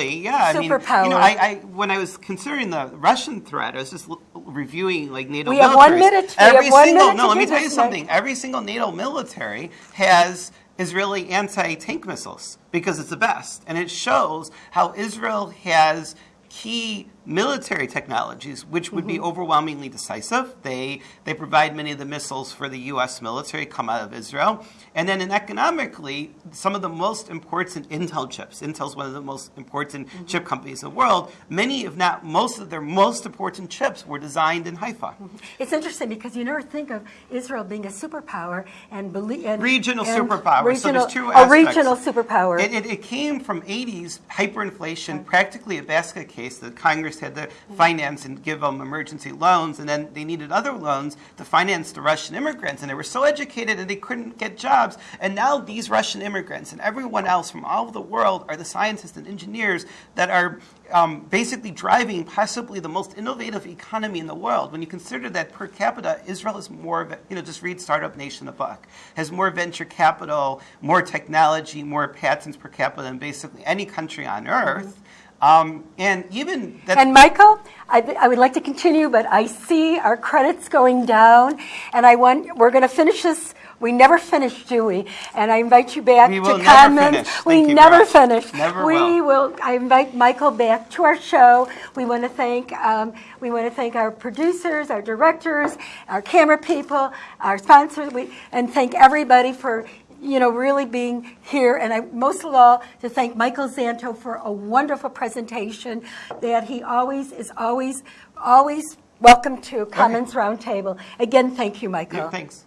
Yeah, I mean, you know, I, I when I was considering the Russian threat, I was just reviewing like NATO We have militaries. one minute. Every have one single minute no, let me tell you something. Every single NATO military has Israeli anti-tank missiles because it's the best, and it shows how Israel has key military technologies which would be Mm-hmm. overwhelmingly decisive. They they provide many of the missiles for the U.S. military come out of Israel, and then in economically, some of the most important Intel chips. Intel's one of the most important Mm-hmm. chip companies in the world. Many, if not most, of their most important chips were designed in Haifa. It's interesting because you never think of Israel being a superpower and and Regional and superpower. Regional, so there's two a aspects. regional superpower. It, it, it came from 80s hyperinflation, practically a basket case that Congress had to finance and give them emergency loans, and then they needed other loans to finance the Russian immigrants. And they were so educated and they couldn't get jobs. And now these Russian immigrants and everyone else from all over the world are the scientists and engineers that are um, basically driving possibly the most innovative economy in the world. When you consider that per capita, Israel is more, of a- you know, just read Startup Nation, the book, has more venture capital, more technology, more patents per capita than basically any country on earth. Um, and even that. And Michael, I, I would like to continue, but I see our credits going down, and I want we're going to finish this. We never finished, do we? And I invite you back We to will finish. We never finish. Never we will. I invite Michael back to our show. We want to thank um, we want to thank our producers, our directors, our camera people, our sponsors, we, and thank everybody for you know, really being here. And I, most of all, to thank Michael Zanto for a wonderful presentation that he always is always, always welcome to Commons Roundtable. Again, thank you, Michael. Yeah, thanks.